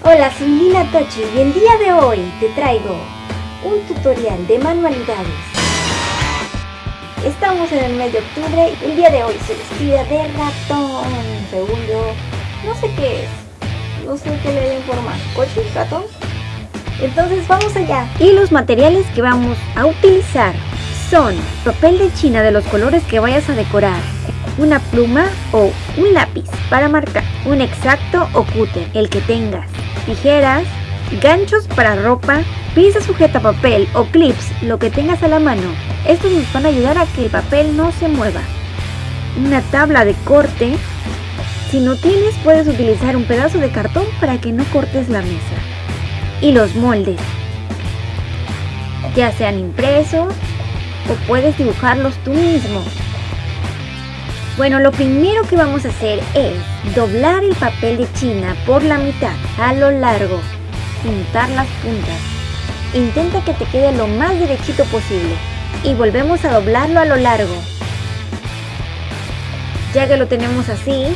Hola, soy Lina Tochi y el día de hoy te traigo un tutorial de manualidades. Estamos en el mes de octubre y el día de hoy se vestida de ratón. Según yo, no sé qué es. No sé qué le den forma. ¿Coche? ¿Ratón? Entonces vamos allá. Y los materiales que vamos a utilizar son papel de china de los colores que vayas a decorar, una pluma o un lápiz para marcar, un exacto o cúter, el que tengas, tijeras, ganchos para ropa, pinza sujeta papel o clips, lo que tengas a la mano. Estos nos van a ayudar a que el papel no se mueva. Una tabla de corte. Si no tienes, puedes utilizar un pedazo de cartón para que no cortes la mesa. Y los moldes. Ya sean impresos o puedes dibujarlos tú mismo. Bueno, lo primero que vamos a hacer es doblar el papel de china por la mitad, a lo largo, juntar las puntas. Intenta que te quede lo más derechito posible y volvemos a doblarlo a lo largo. Ya que lo tenemos así,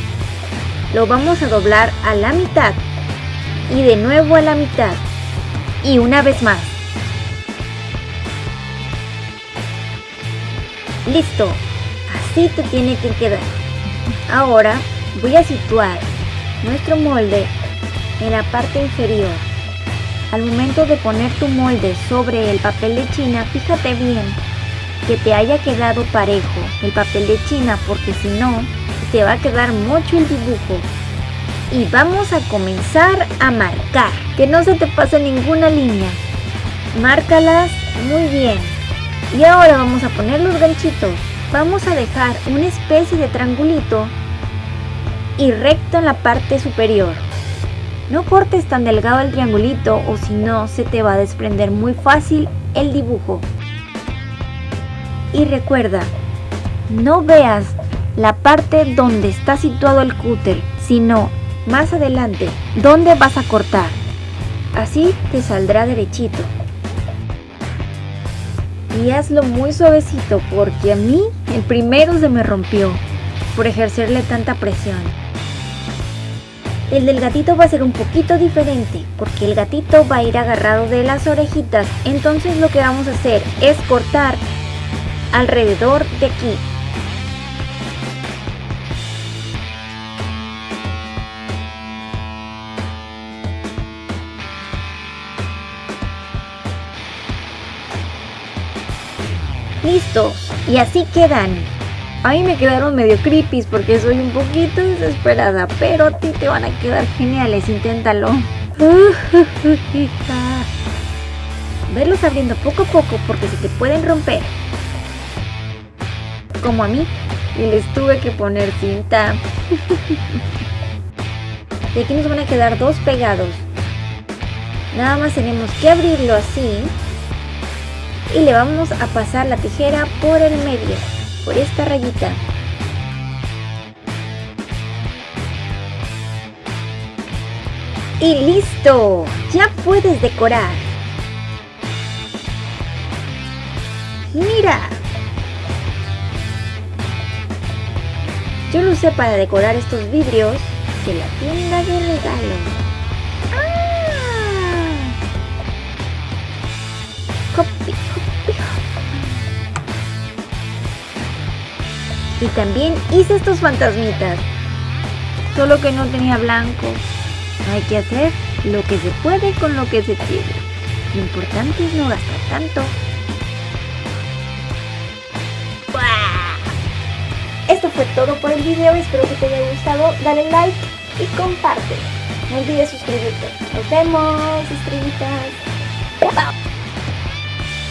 lo vamos a doblar a la mitad y de nuevo a la mitad y una vez más. Listo, así te tiene que quedar. Ahora voy a situar nuestro molde en la parte inferior. Al momento de poner tu molde sobre el papel de china, fíjate bien que te haya quedado parejo el papel de china porque si no, te va a quedar mucho el dibujo. Y vamos a comenzar a marcar, que no se te pase ninguna línea. Márcalas muy bien. Y ahora vamos a poner los ganchitos. Vamos a dejar una especie de triangulito y recto en la parte superior. No cortes tan delgado el triangulito o si no se te va a desprender muy fácil el dibujo. Y recuerda, no veas la parte donde está situado el cúter, sino más adelante, donde vas a cortar. Así te saldrá derechito y hazlo muy suavecito porque a mí el primero se me rompió por ejercerle tanta presión. El del gatito va a ser un poquito diferente porque el gatito va a ir agarrado de las orejitas, entonces lo que vamos a hacer es cortar alrededor de aquí listos y así quedan. A mí me quedaron medio creepy porque soy un poquito desesperada, pero a ti te van a quedar geniales, inténtalo. Verlos abriendo poco a poco porque se te pueden romper. Como a mí, y les tuve que poner cinta. Y aquí nos van a quedar dos pegados. Nada más tenemos que abrirlo así y le vamos a pasar la tijera por el medio, por esta rayita. Y listo, ya puedes decorar. Mira. Yo lo usé para decorar estos vidrios de la tienda de regalo. Y también hice estos fantasmitas. Solo que no tenía blanco. Hay que hacer lo que se puede con lo que se tiene. Lo importante es no gastar tanto. Esto fue todo por el video, espero que te haya gustado, dale like y comparte. No olvides suscribirte. Nos vemos, estrellitas.